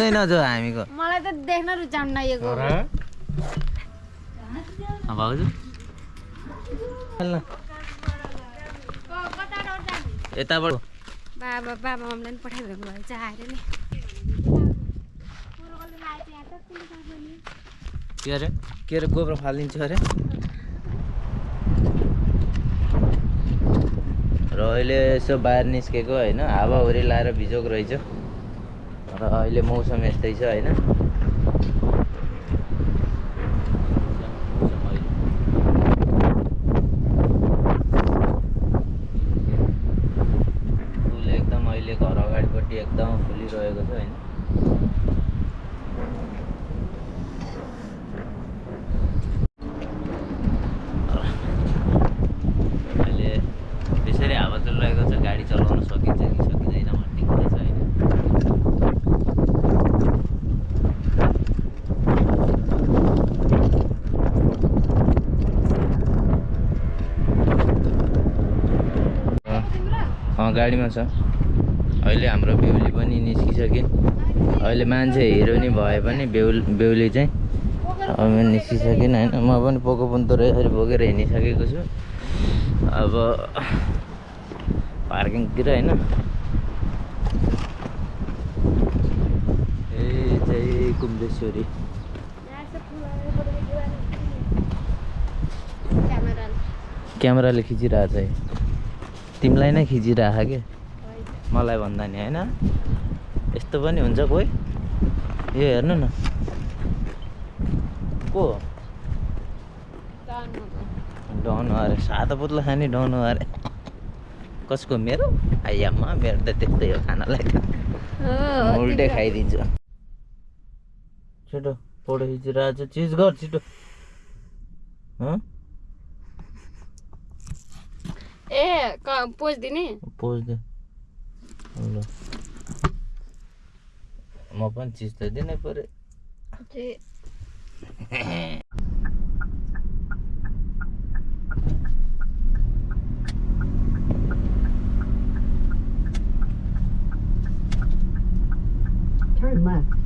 रुचाउँदैन जो हामीको। मलाई त देख्न रुचाउनु नआएको भाउजू यताबाट। बाबा बाबा मम्मीलाई पनि पठाइदिनु भयो चाहिँ आएर नि। के अरे? के अरे गोब्रो फालिदिन्छु अरे। र अहिले यसो बाहिर निस्केको होइन हावाहुरी लाएर भिजेको रहेछ। र अहिले मौसम यस्तै छ होइन फुल एकदम अहिले घर अगाडिपट्टि एकदम फुलिरहेको छ होइन अहिले त्यसरी हावा चलिरहेको छ गाडी चलाउन सकिन्छ कि सकिँदैन भन्ने कुरा छ होइन अँ गाडीमा छ। अहिले हाम्रो बेहुली पनि निस्किसके अहिले मान्छे हिरो नि भए पनि बेहुल बेहुली चाहिँ अब निस्किसकेन होइन। म पनि पोको पन्तो यसरी बोकेर हिँडिसकेको छु। अब पार्किङतिर होइन। ए चाहिँ कुम्देश्वरी। क्यामेराले खिचिरहेको छ है। तिमीलाई नै खिचिरहेको के? मलाई भन्दा नि होइन? यस्तो पनि हुन्छ कोही? यो हेर्नु न। को? डन अरे सादा पुत्ला खाने डन अरे। कसको मेरो? आइयामा मेरो त त्यस्तै हो खानालाई त। उल्टै खाइदिन्छु। छिटो फोटो खिचिरहेको छ चिज गर छिटो। हँ ए पोज दिने पोज दे ल म पनि चिज त दिनै पऱ्यो Turn left.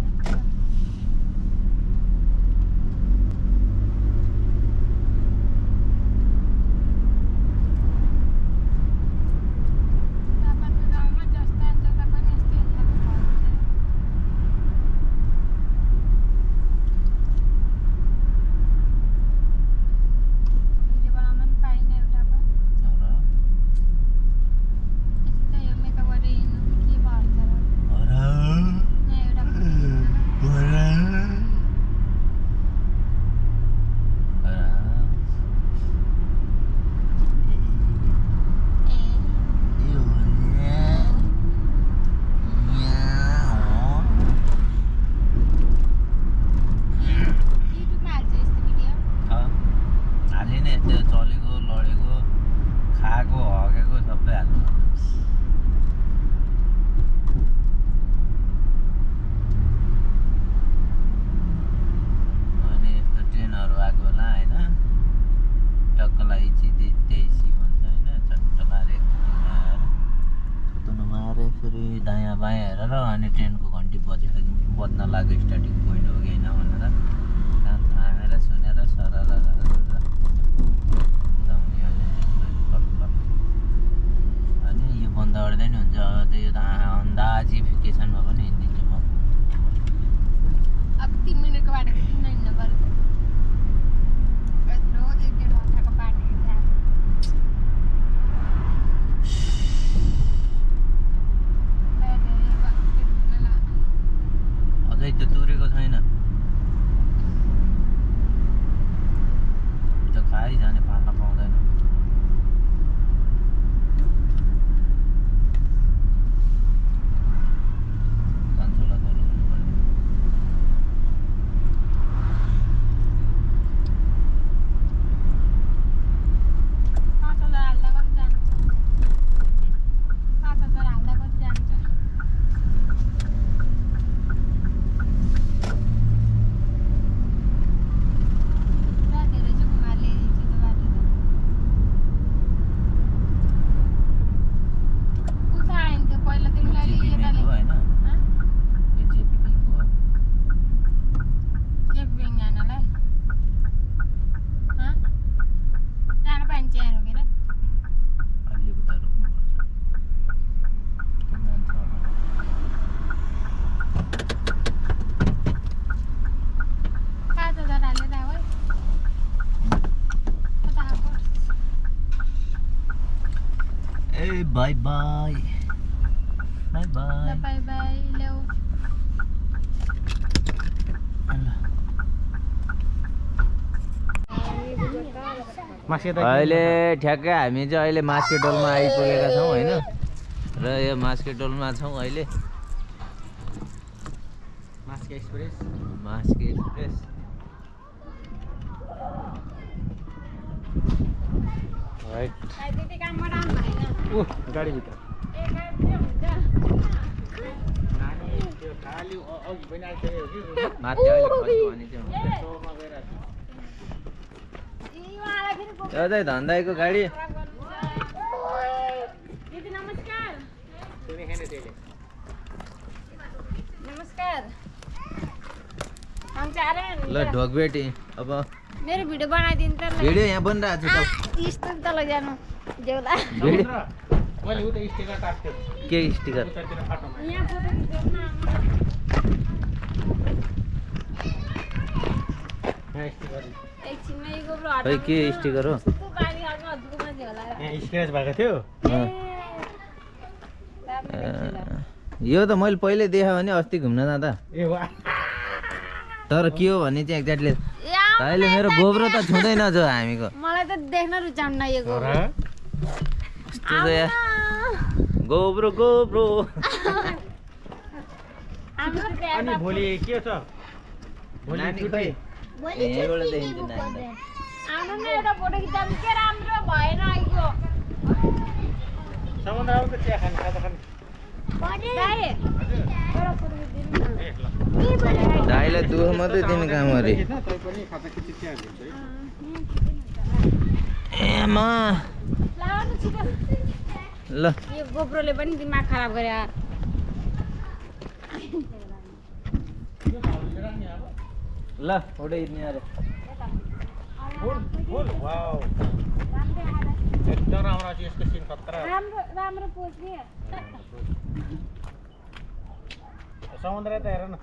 हालि नै त्यो चलेको लडेको खाएको हगेको सबै हाल्नु अनि यस्तो ट्रेनहरू आएको होला होइन टक्कलाई चिदे तेइसी भन्छ होइन चट्ट मारे थुतुनो मारे फेरि दायाँ बायाँ हेरेर अनि ट्रेनको घन्टी बजेपछि बज्न लाग्यो स्टार्टिङ पोइन्ट हो कि होइन भनेर कान थामेर सुनेर सरर अनि यो बन्द गर्दै नि हुन्छ अब त्यो त अन्दाजिफिकेसनमा पनि हिँडिदिन्छु म अब तिन मिनटको बाटो किन हिँड्नु पर्यो यत्रो एक डेढ घन्टाको बाटो हिँड्दा अझै त्यो तुरेको छैन त्यो खाइजाने फाल्न पाउँदैन bye bye bye bye bye ल्याउ अहिले ठ्याक्कै हामी चाहिँ अहिले मास्केटोलमा आइपुगेका छौँ होइन? र यो मास्केटोलमा छौँ अहिले। Mask express. मास्के एक्सप्रेस। गाडीभित्र। माथि अहिले भने चाहिँ धन्दाईको गाडी। दिदी नमस्कार। नमस्कार। ल ढोकबेटी अब मेरो भिडियो बनाइदिनु त भिडियो यहाँ बनिरहेको छ त। यस्तो तल जानु। काट्थ्यो के स्टिकर? यहाँ स्टिकर। खै के। स्टिकर हो? भएको थियो। यो त मैले पहिल्यै देखाएँ भने अस्ति घुम्न जाँदा। तर के हो भने चाहिँ एक्ज्याक्टली अहिले मेरो गोब्रो त? छुँदैन जो हामीको। मलाई त देख्न रुचाउन्न यो हो गोब्रो। गोब्रो। अनि भोलि के छ? भोलि यहीँबाट देखिन्छ नानी त। आउनु न एउटा फोटो के राम्रो भएन चिया खाने खाजा खाने दाइ, एउटा फोटो खिचिदिनु न। ए ल दाइलाई दुःख मात्रै दिने काम अरे खिच्न, तै पनि खाजा खिची चिया दिन्छ है। ए मा ल, यो गोब्रोले पनि दिमाग खराब गरे यार। ल फ़ोटो खिच्ने अरे फुल फुल वाउ एकदम राम्रो छ यसको सिन खतरा राम्रो राम्रो पोज नि. समुद्र त हेर न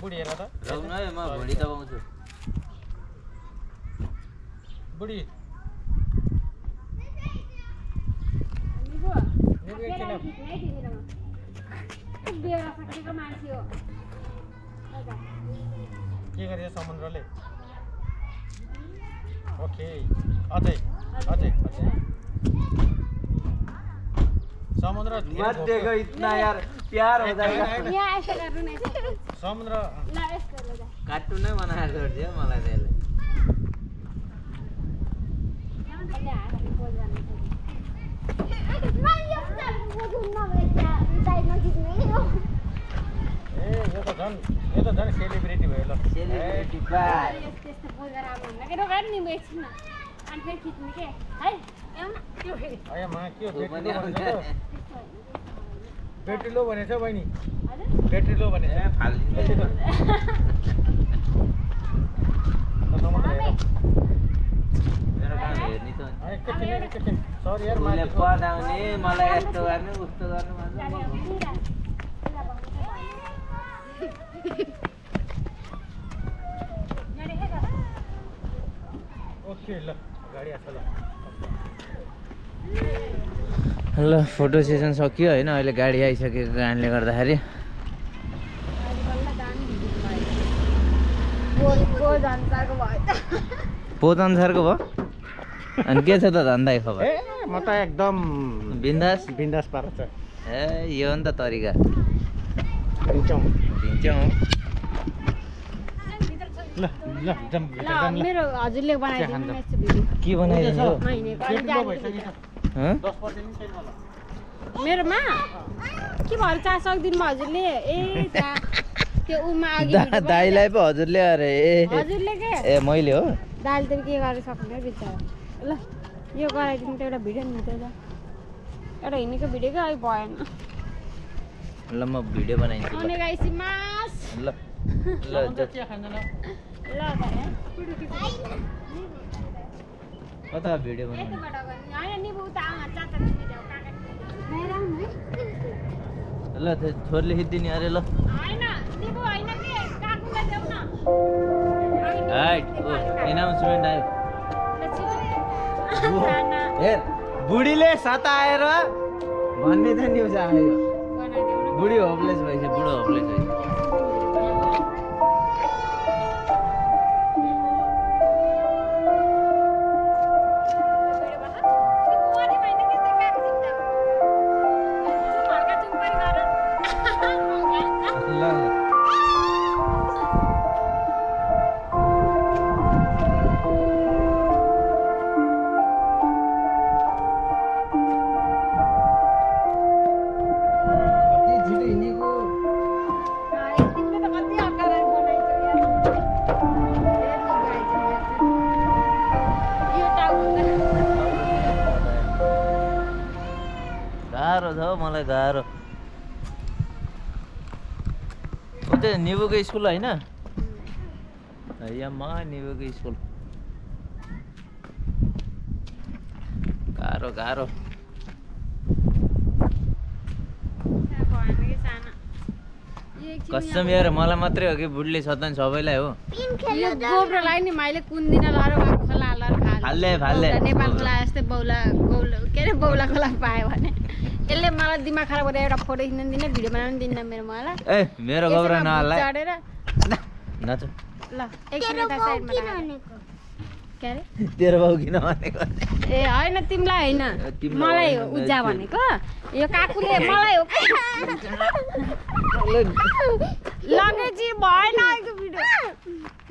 बुढी हेर त. राउनु है म भोलि दबाउँछु बुढी निको, निको एकछिन सकेको मान्छे हो। के गरेछ समुद्रले ओके अझै अझै अझै समुद्र। समुद्र ल यस्तो ल जा। कार्टुन नै बनाएर छोडिदियो मलाई त्यसले अहिले हातले पोज गर्नु पर्छ। ए यो त झन् झन् सेलिब्रिटी भयो ल ए, यस्तो यस्तो पोज गरेर अब भन्दा के रोगाएर नि म एकछिन न। अनि फेरि खिच्ने के है न त्यो फेरि अया मा के हो बेट्री लो भनेछ आउने। बहिनी हजुर बेट्री लो भनेछ फालिदिन्छ। पढाउने मलाई यस्तो गर्ने उस्तो गर्नु भन्छ म ओके ल फोटो सेसन सकियो होइन अहिले गाडी आइसकेको कारणले गर्दाखेरि। पोज अनुसारको भयो। अनि के छ त धन्दै खबर? म त एकदम बिन्दास? बिन्दास पार छ ए यो हो नि त तरिका। दिन्छौँ दिन्छौँ ल ल ल ल। मेरो हजुरले बनाइदिनु। न यस्तो भिडियो के बनाइदिनु? मेरोमा? के भयो? चाह सक्दिनु भयो हजुरले? ए त्यो उमा अघि दाइलाई पो हजुरले अरे ए। हजुरले के? ए मैले हो। दाइले त के गरेर सक्नु बिचरा। ल यो गराइदिनु त एउटा भिडियो नि त एउटा हिँडेको भिडियो क्या अलिक भएन। ल म भिडियो बनाइदिन्छु ल। गाइसी मास ल कता भिडियो बनाउनु ल त्यो छोरीले खिचिदिने अरे ल आयो हेर बुढीले सताएर भन्ने त न्युज आयो बुढी होपलेस भएछ बुढो होपलेस भएछ निबुको स्कुल होइन? यम्मा निबुको स्कुल? गाह्रो गाह्रो। कसम यार मलाई मात्रै हो कि बुढले सतान सबैलाई हो। यो गोब्रोलाई नि मैले कुन दिन लर भएको खोला लर फाल्ले, फाल्ले। नेपाल खोला यस्तै बौला गौला के अरे बौला खोला पायो भने। यसले मलाई दिमाग खराब गरेर एउटा फोटो खिच्न दिने भिडियो बनाउनु दिन्न मेरो मलाई। ए मेरो गब्रा नहाल्ला। ल एकछिन यता साइडमा तेरो बाउ किन भनेको ए होइन तिमीलाई होइन। मलाई उज्जा भनेको। यो काकुले मलाई हो लगेपछि भएन अहिले भिडियो।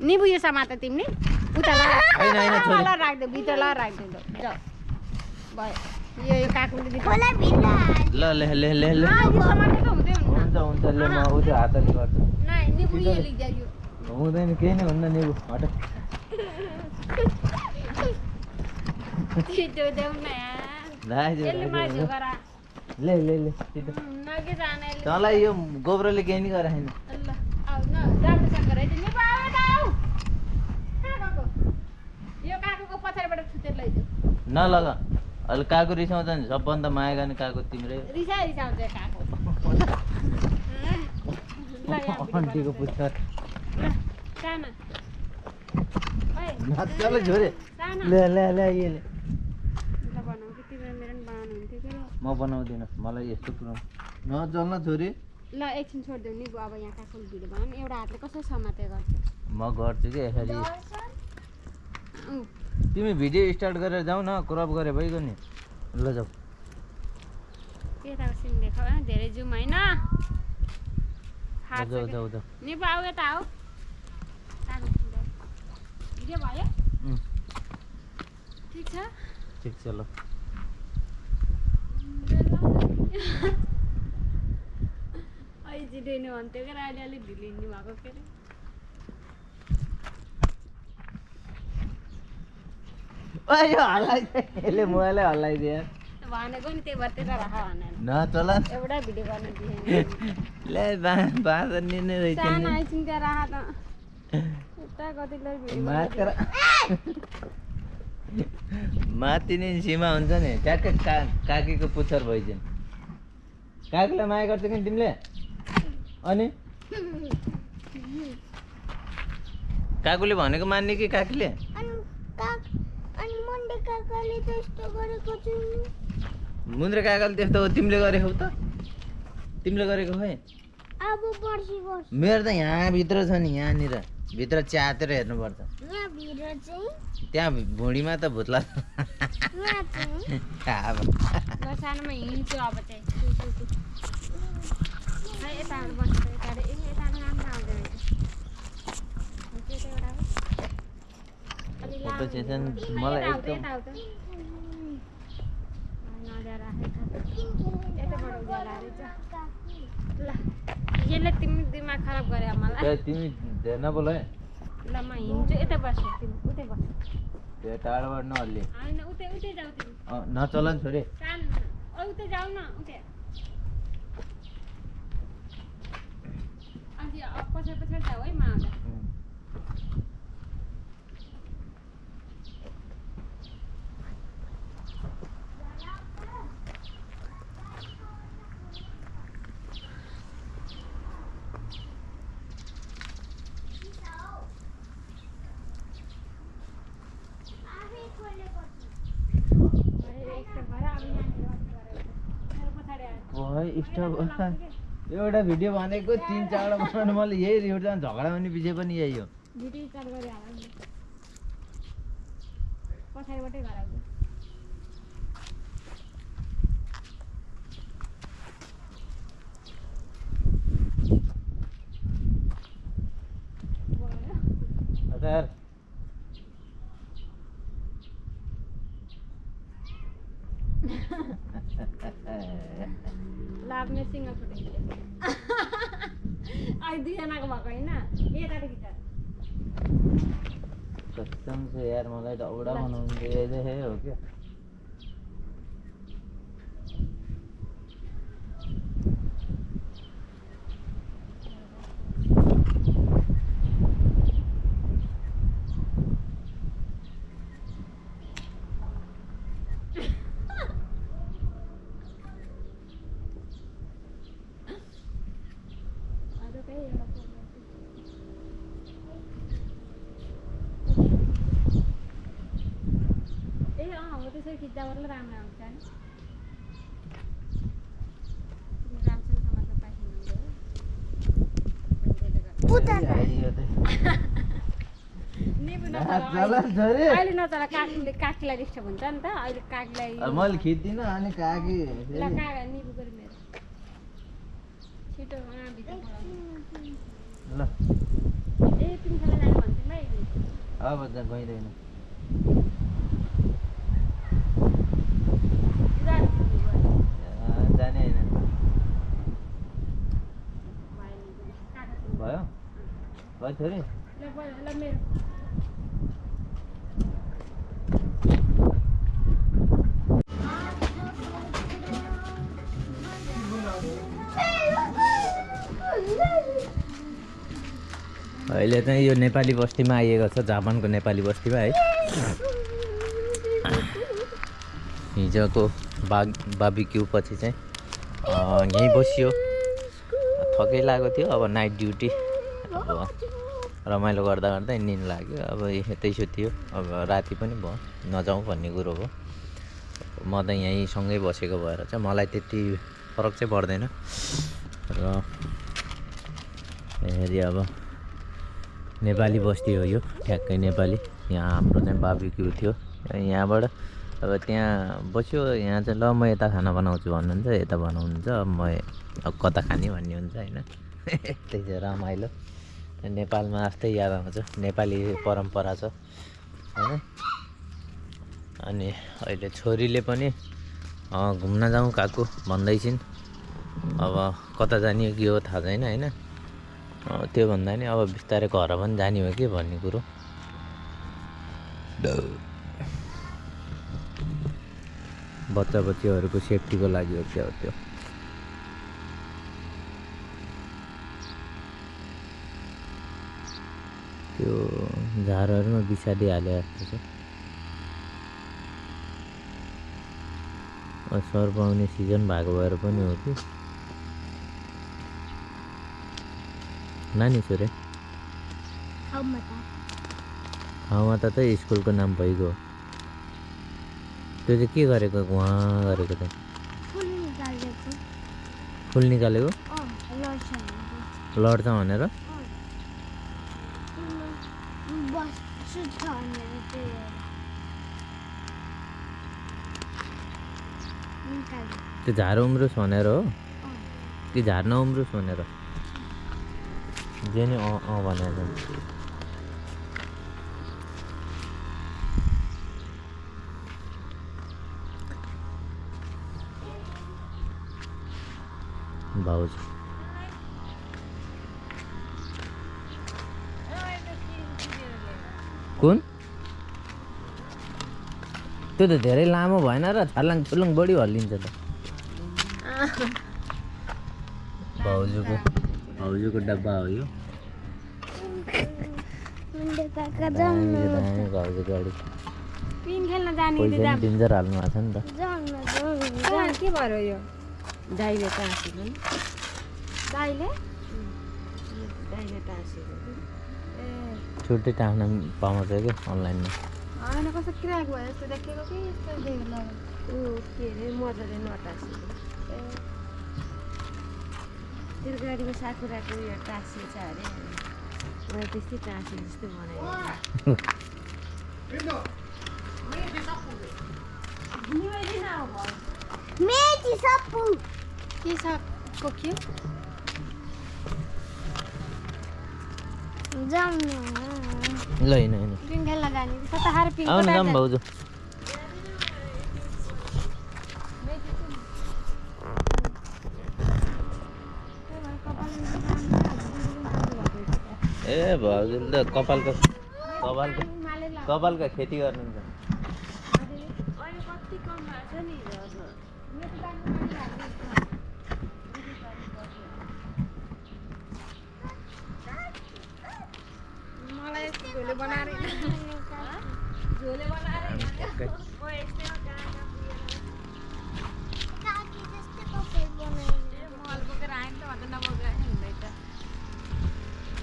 निबु यो समात तिमीले उता ल। राखिदियो भित्र ल राखिदियो ल। जाऊ भयो यो यो काकुले ल ले ले ले ले। हुन्छ हुन्छ ले म हातले गर्छु। निबु यो लिग्जा हुँदैन केही नै हुन्न निबु हट छिटो देऊ न ले ले छिटो। तँलाई यो गोब्रोले केही नि गराएन नलगा अहिले काकु रिसाउँछ नि सबभन्दा माया गर्ने काकु तिम्रै। रिसा रिसाउँछ काकु अन्टीको। पुच्छर ल साना ओइ नचल छोरे साना। ले ले ले ये ले। म बनाउँदिनँ मलाई यस्तो कुरो नचल न छोरी ल एकछिन छोडिदेऊ नि अब यहाँ काकुले भिडियो बनाउनु एउटा हातले कसरी समाते गर्छ? म गर्छु कि यसरी? तिमी भिडियो स्टार्ट गरेर जाऊ न क्रप गरे भइगयो नि। ल जाऊ। यताको सिन देखाऊ है धेरै जुम होइन। निपा आऊ यता आऊ। भिडियो भयो ठिक छ? ठिक छ ल भन्थ्यो क्या अहिले अलिक ढिलो हिँड्नु भएको के अरे भनेको नि त्यही भएर त्यता राख भनेर। एउटा भिडियो गर्न त्यहाँ राख त माथि नै सीमा हुन्छ नि ट्याक्कै का काकीको पुच्छर भइदियो काकीलाई माया गर्छ कि तिमीले अनि काकुले भनेको मान्ने कि काकीले अनि काक अनि मुन्डे काकाले त्यस्तो गरेको छु मुन्द्रे काकाले त्यस्तो हो तिमीले गरेको हो त तिमीले गरेको खै अब पर्सि पर्छ मेरो त यहाँभित्र छ नि यहाँनिर भित्र च्यातेर हेर्नुपर्छ। त्यहाँ भुँडीमा त भुत्ला फोटो सेसन। मलाई एकदम तिमी दिमाग खराब गरे मलाई। तिमी धेर नबोल है ल म हिँड्छु यता तिमी उतै बस्छु त्यो टाढोबाट नहल्ले होइन उतै उतै जाऊ नचल नि छोरी सानो ओ उतै जाऊ न उतै अनि पछाडि पछाडि जाऊ है म आउँदा उम्. स्टप एउटा भिडियो भनेको तिन चारवटा बनाउनु मैले यही एउटा झगडा हुने विषय पनि यही हो। हजुर लाभमे सिङ्गल फुटेको अहिले दुईजनाको भएको होइन यताको गिटार कसम से यार मलाई दौडा बनाउनु दिए हो क्या अरू केही एउटा program थियो। ए अँ हो त्यसरी खिच्दा मात्रै राम्रो आउँछ नि राम्रोसँग समाचार पाइदिनु आइयो त। चला छोरी अहिले नचला काकीले काकीलाई डिस्टर्ब हुन्छ नि त। अहिले काकीलाई अब मैले खिच्दिनँ अनि काकी ल फेरि- काका निबु गरी मेरो। छिटो अँ भित्र पलाउनु। ल। ए तिमी खाना जानु भन्थ्यौ भाइ। अब त गइँदैन। जानु होइन। भयो? भयो छोरी ब- अहिले चाहिँ यो नेपाली बस्तीमा आइएको छ जापानको नेपाली बस्तीमा है। हिजोको बाग बाबिक्यू पछि चाहिँ यहीँ बसियो। थकै लागेको थियो अब नाइट ड्युटी अब रमाइलो गर्दा गर्दै निन्द लाग्यो। अब यतै सुत्यो अब राति पनि भयो। नजाउँ भन्ने कुरो हो। म त यहीँ सँगै बसेको भएर चाहिँ मलाई त्यति फरक चाहिँ पर्दैन। र हेरी अब नेपाली बस्ती हो यो। ठ्याक्कै नेपाली। यहाँ हाम्रो चाहिँ बाबिक्यू थियो। यहाँबाट अब त्यहाँ बस्यो। यहाँ चाहिँ ल म यता खाना बनाउँछु भन्नुहुन्छ। यता बनाउनुहुन्छ। म कता खाने भन्ने हुन्छ होइन। त्यही चाहिँ रमाइलो। नेपालमा जस्तै याद आउँछ। नेपाली परम्परा छ होइन? अनि अहिले छोरीले पनि घुम्न जाउँ काकु भन्दैछिन्। अब कता जाने के हो थाहा छैन होइन? त्यो भन्दा नि अब बिस्तारै घर पनि जाने हो कि भन्ने कुरो। बच्चा बच्चीहरूको सेफ्टीको लागि हो क्या हो त्यो? त्यो झारहरूमा बिसारिहाले जस्तो छ सर पाउने सिजन भएको भएर पनि हो कि नानी छोरे ठाउँमा त स्कुलको नाम भइगयो। त्यो चाहिँ के गरेको उहाँ गरेको चाहिँ फुल निकालेको। लड्छ भनेर? भएर। निकाल्यो त्यो झार उम्रोस् भनेर हो। कि झार नउम्रोस् भनेर जे नि अँ अँ भनेर भाउजू कुन? त्यो त धेरै लामो भएन र छर्लाङ छुर्लुङ बढी हल्लिन्छ त। भाउजूको। भाउजूको डब्बा हो यो। डेन्जर हाल्नु भएको छ नि त। के भयो यो? दाइले टाँसेको दाइले? दाइले टाँसेको छुट्टै टाँस्न पाउँछ क्या अनलाइनमा? कि? ए। तेरो गाडीको साकुराको उयो अरे। मलाई त्यस्तै टाँसे जस्तो के सागको के जाउँ ल हिँड हिँड पिङ खेल्न जाने कता खाएर पिङ आउनु जाऊँ भाउजू ए भाउजूले त कपालको कपालको कपालको खेती गर्नुहुन्छ कति कम भएको छ नि मलाई झोले बनाएर झोले बनाएर ठ्याक्कै काकी जस्तै कपाल बनाउने मल बोकेर आयो नि त भन्दा नबोकेर आयो हुँदै त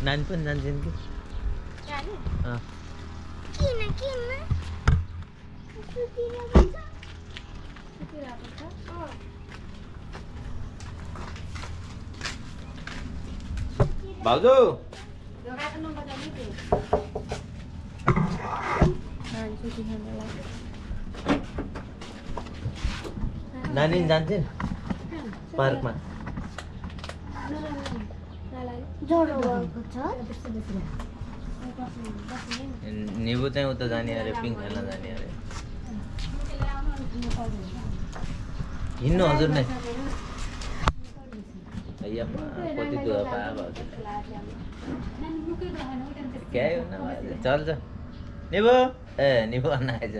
नानी पनि जान्छन् कि जाने अँ किन किन सुतिन पर्छ सुतिरहेको छ भाउजू ढोकाको नम्बर जाने त्यो नानी जान्छन् पार्कमा निबु चाहिँ उता जाने अरे पिङ खेल्न जाने अरे हिँड्नु हजुर नै कति दुःख क्या हो न भाउजू चल्छ निबु ए आएछ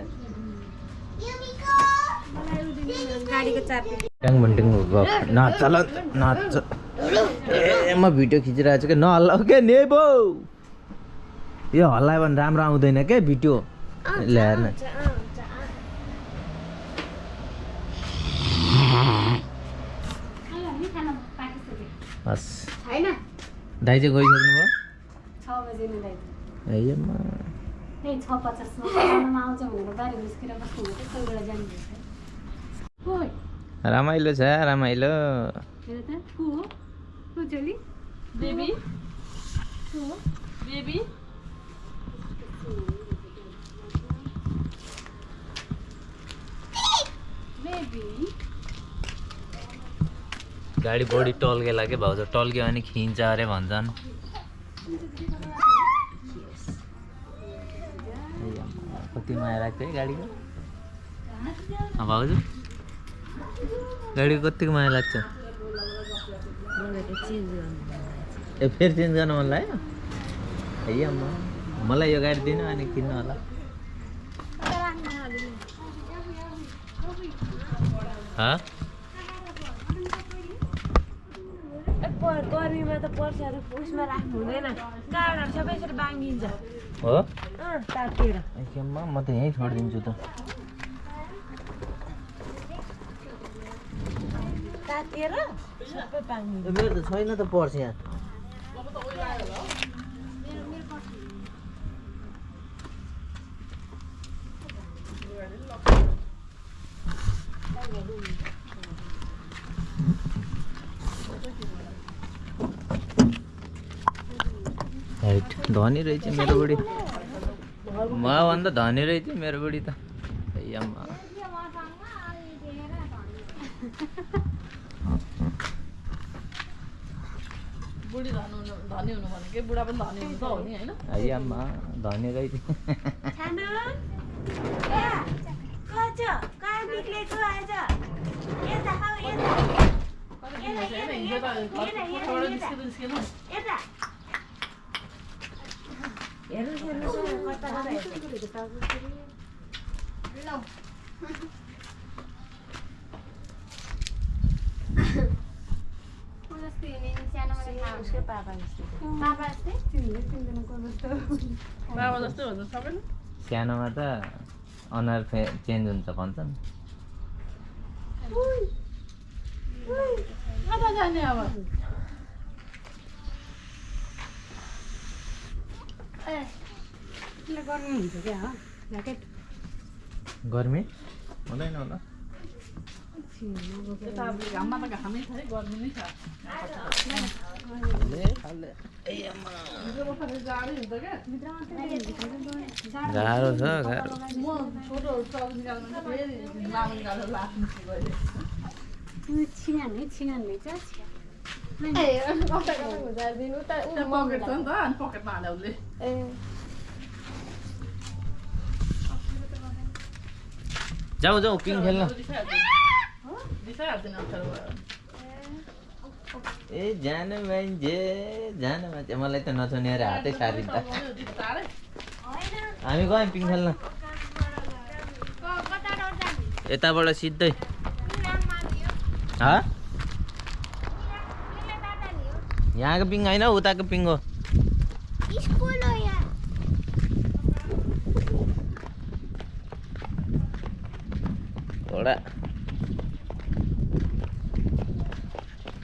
नाच ए म भिडियो खिचिरहेको छु कि नहल्लाउ के नेबो यो हल्लायो भने राम्रो आउँदैन क्या भिडियो ल्याएर हस् दाइ चाहिँ गइसक्नु भयो? छ बजी नै दाइ अय्यम्मा त्यही छ पचासमा खानामा आउँछ भनेर बाह्र निस्केर बस्नु भएको कोही बेला जानुपर्छ ओइ। रमाइलो छ रमाइलो। हेर त को हो। को चोली। बेबी। को हो। बेबी। बेबी। गाडी बढी टल्केला के भाउजू। टल्क्यो भने खिन्छ अरे भन्छन्। कति माया लाग्छ है गाडीको? भाउजू। गाडीको कतिको माया लाग्छ? ए फेरि चेन्ज गर्नु मन लाग्यो? अय्यम्मा मलाई यो गाडी दिनु अनि किन्नु होला। हँ? गर्मीमा त पर्साहरू उसमा राख्नु हुँदैन। काँडाहरू सबै यसरी बाङ्गिन्छ हो? तातेर। म त यहीँ छोडिदिन्छु त। तातेर सबै बाङ्गिन्छ मेरो त छैन त पर्छ यहाँ। हाइट धनी रहेछ मेरो बुढी मभन्दा धनी रहेछ मेरो बुढी त। अय्यम्मा बुढी धनी हुनु धनी हेर्नुहोस् हेर्नुहोस् कता कता सानोमा त अनुहार फे चेन्ज हुन्छ भन्छन् कता जाने अब गर्नु हुन्छ क्या हो ज्याकेट गर्मी? हुँदैन होला। छ गर्मी छ गाह्रो छ गाह्रो चौक पकेट छ नि त अनि पकेटमा हाल्यो उसले जाऊ जाऊ पिङ खेल्न ए जानु मान्छे जानु मान्छे मलाई त नछुनेर हातै सारिन्छ हामी गयौँ पिङ खेल्न यताबाट सिधै हँ यहाँको पिङ होइन उताको पिङ हो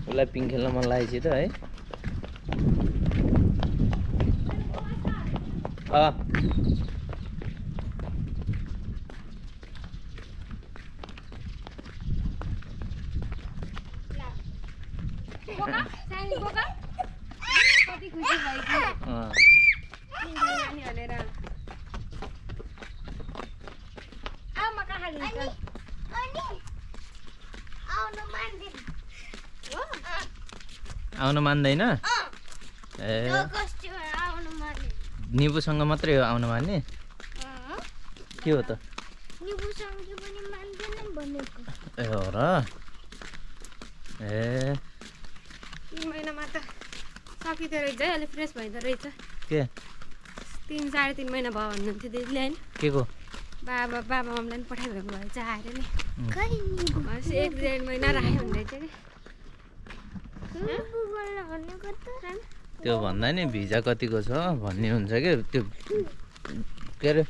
उसलाई पिङ खेल्न मन लागेपछि त है अँ सानी बोका कति खुसी भयो कि अँ नानी भनेर आऊ म कहाँ अनि लिन्छ अनि आउनु मान्दैन हो आउनु मान्दैन। ए। निबुसँग मात्रै हो आउनु मान्ने? के हो त? निबुसँग पनि मान्दैन भनेको। ए हो र। ए। महिनामा त सकिँदो रहेछ है अलिक फ्रेस भइदो रहेछ। के? तिन साढे तिन महिना भयो भन्नुहुन्थ्यो दिदीले होइन के को बाबा बाबा मम्मीलाई पनि पठाइदिएको भएछ आएर नि। एक डेढ महिना राख्यो भन्दैछ कि निबु बोल्न भनेको त त्यो भन्दा नि भिजा कतिको छ भन्ने हुन्छ कि? त्यो के अरे?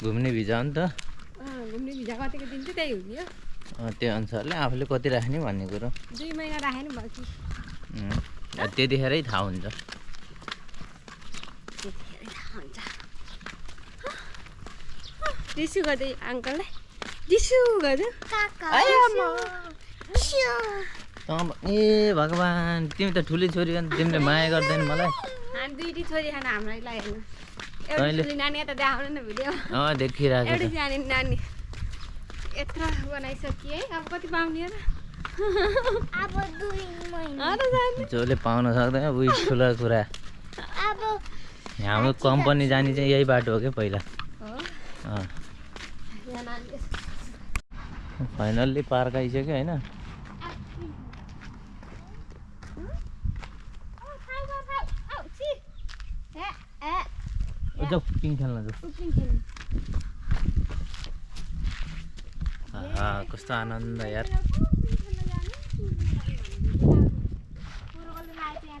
घुम्ने भिजा हो नि त। अँ, घुम्ने भिजा कतिको दिन्छ त्यही हुने हो। अँ, त्यो अनुसारले आफूले कति राख्ने भन्ने कुरो। दुई महिना त्यतिखेरै थाहा हुन्छ। गर्दै अङ्कललाई। गर्दै ए भगवान् तिमी त ठुली छोरी हो नि तिमीले माया गर्दैन मलाई। देखिरहेको नानी यत्रो अब कति पाउने र जसले पाउन सक्दैन उही ठुलो कुरा। अब हाम्रो कम्पनी जाने चाहिँ यही बाटो हो क्या पहिला। हो। अँ। यहाँ नानीले फाइनल्ली पार्क आइसक्यो होइन? जाऊ पिङ खेल्न जाऊ. कस्तो आनन्द यार. उफ्रिङ खेल्न जानु। कुरोले लागेको यहाँ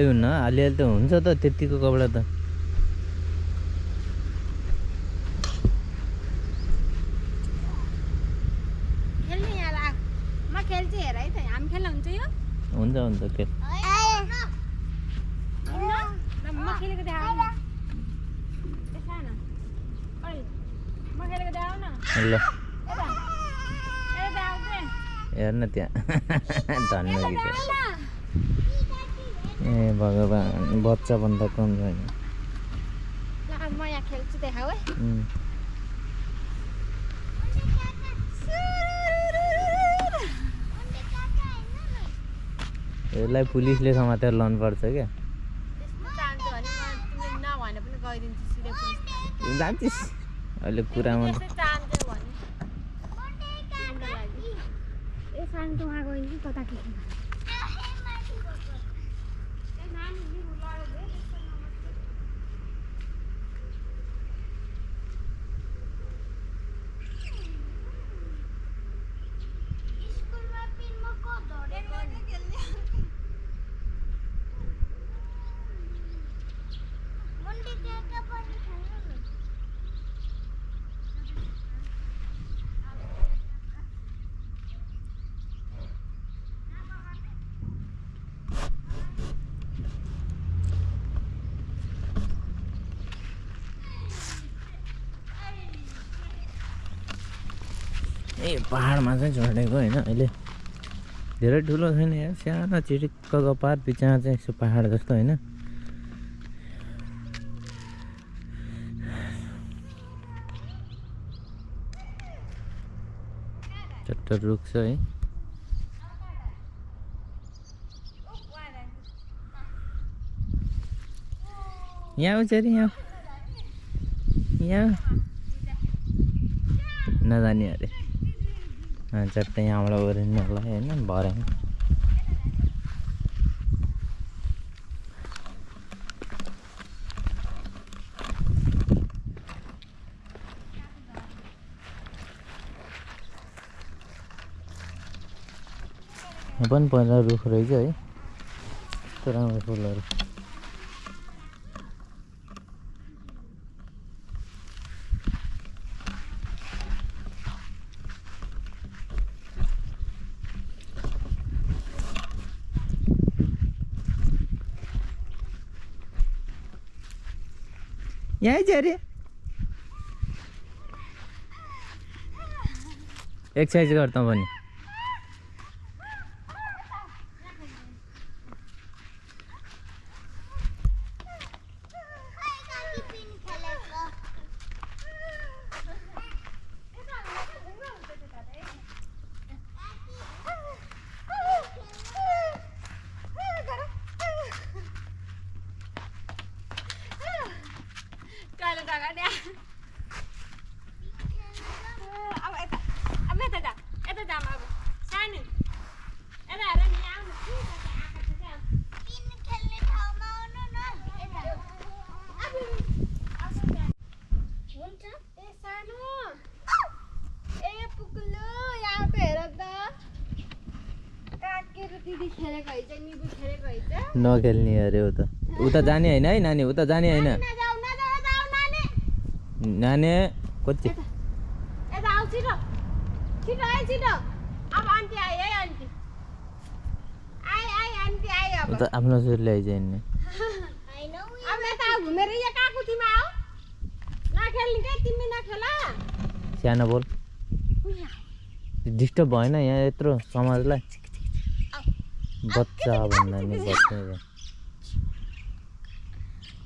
केही हुन्न अलिअलि त हुन्छ त त्यतिको कपडा त। हुन्छ हुन्छ के ल। हेर्न त्यहाँ धन्य यता गीत देखाउ न ए भगवान् बच्चा भन्दा कम छैन। यसलाई पुलिसले समातेर लानुपर्छ क्या। चाहन्छु भने म तिमीले नभने पनि गइदिन्छु सिधै पुलिस जान्छस् अहिले कुरामा त त्यस्तै चाहन्थ्यो भने तिम्रो लागि ए शान्त उहाँ गइन्छ कता के के स्कुलमा पिनमा को धरेको मुन्डी काका पनि खेल्नु न ए पाहाडमा चाहिँ चढेको होइन अहिले। धेरै ठुलो छैन यहाँ सानो चिटिक्कको पार पिछामा चाहिँ यसो पाहाड जस्तो होइन। चट्ट रुख छ है। यहाँ आउँछ अरे यहाँ। यहाँ। नजाने अरे। चट्टै यहाँबाट ओरिनु होला होइन भरे यहाँ पनि पहिला रुख रहेछ है यस्तो राम्रो फुलहरू। यहीँ चाहिँ अरे एक्सर्साइज गर तँ पनि खै कति पिन खेलेको कहिले जग्गा नि अब यता अब यता जा यता जाम अब सानो यता हेर नि आउनु आएको छ क्या पिन खेल्ने ठाउँमा आउनु न यता हुन्छ ए सानो ए पुग्लो यहाँ त हेर त काकेर दिदी खेलेको हैछ निबु खेलेको हैछ नखेल्ने अरे उता उता जाने होइन है नानी उता जाने होइन? नानी कति? उता आफ्नो हिँड्ने सानो बोल। डिस्टर्ब भएन यहाँ यत्रो समाजलाई। बच्चा भन्दा नि बच्चा।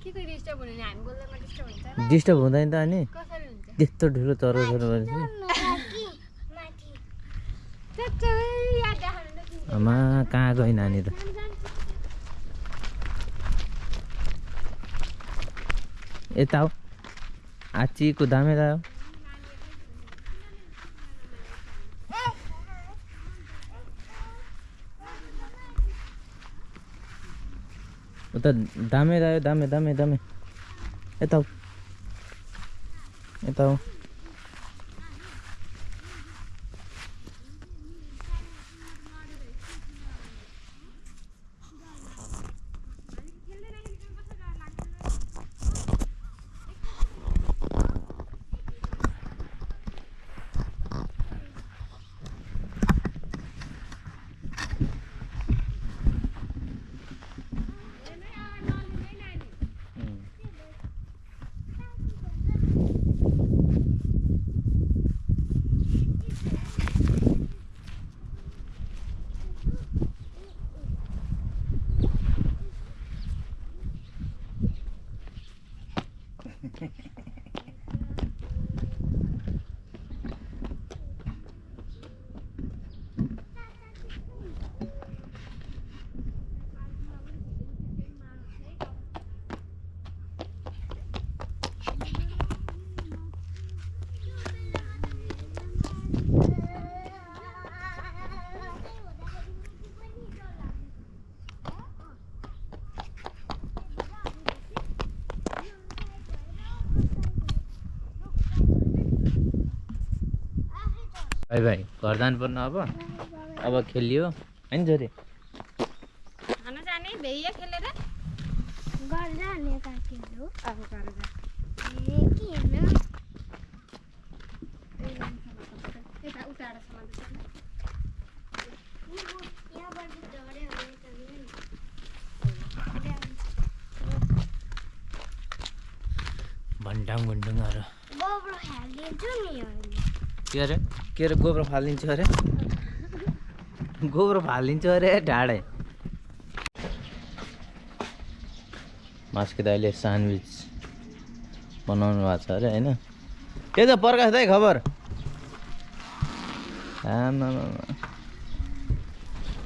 डिस्टर्ब हुने नि? हामी बोल्दैमा डिस्टर्ब हुन्छ र डिस्टर्ब हुँदैन त अनि। कसरी हुन्छ? त्यस्तो ठुलो चरो तिमीले। आमा कहाँ गयो नानी त? जानु, जानु। यता हो। आची कुदामे त उता दामे आयो दामे दामे दामे। यता हो यता हो भाइ भाइ घर जानुपर्ने अब। अब खेलियो। होइन छोरी खाना जाने भ्याइया खेलेर। घर जाने काकीहरू अब घर जा। ए किन यता उतारसम्म यहाँबाट झऱ्यो भने त नि। भन्टाङ भुन्डुङहरू गोब्रो हालिदिन्छु नि अहिले के अरे के अरे गोब्रो फालिदिन्छु अरे गोब्रो फालिदिन्छु अरे ढाडे मास्के दाइले स्यान्डविच बनाउनु भएको छ अरे होइन के छ प्रकाश दाइ खबर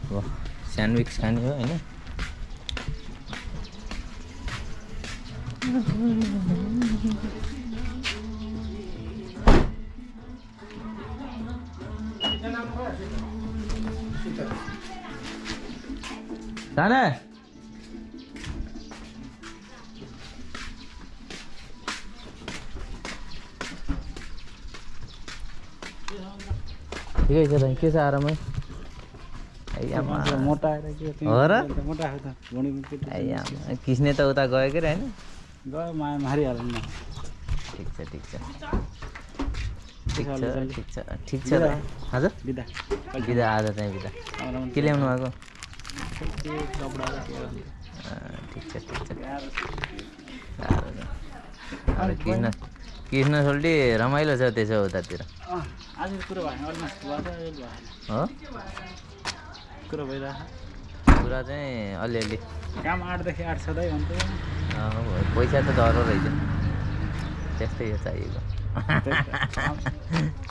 अब स्यान्डविच खाने हो होइन जाने ठिकै छ दाइ के छ आरामै हो र? त। किस्ने त उता गयो कि होइन ठिक छ ठिक छ ठिक छ। ठिक छ ठिक छ हजुर बिदा बिदा आज चाहिँ बिदा के ल्याउनु भएको ठिक छ ठिक छ गाह्रो छ। साह्रो छ। अरे कृष्ण कृष्ण सोल्टी रमाइलो छ त्यसो उतातिर। हो? कुरो चाहिँ अलिअलि। काम आठदेखि आठ सधैँ पैसा त धरो रहेछ। त्यस्तै हो चाहिएको।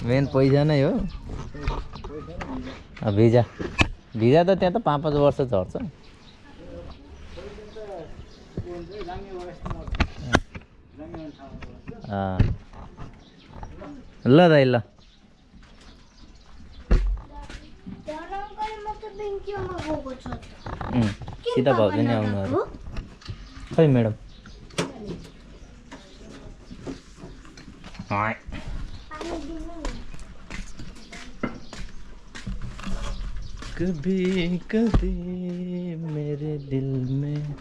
मेन पैसा नै हो। भिजा। भिजा त त्यहाँ त पाँच पाँच वर्ष झर्छ। अँ। ल दाइ ल। सीता भाउजू नि आउनु अरे। खै म्याडम? कभी कभी मेरे दिल में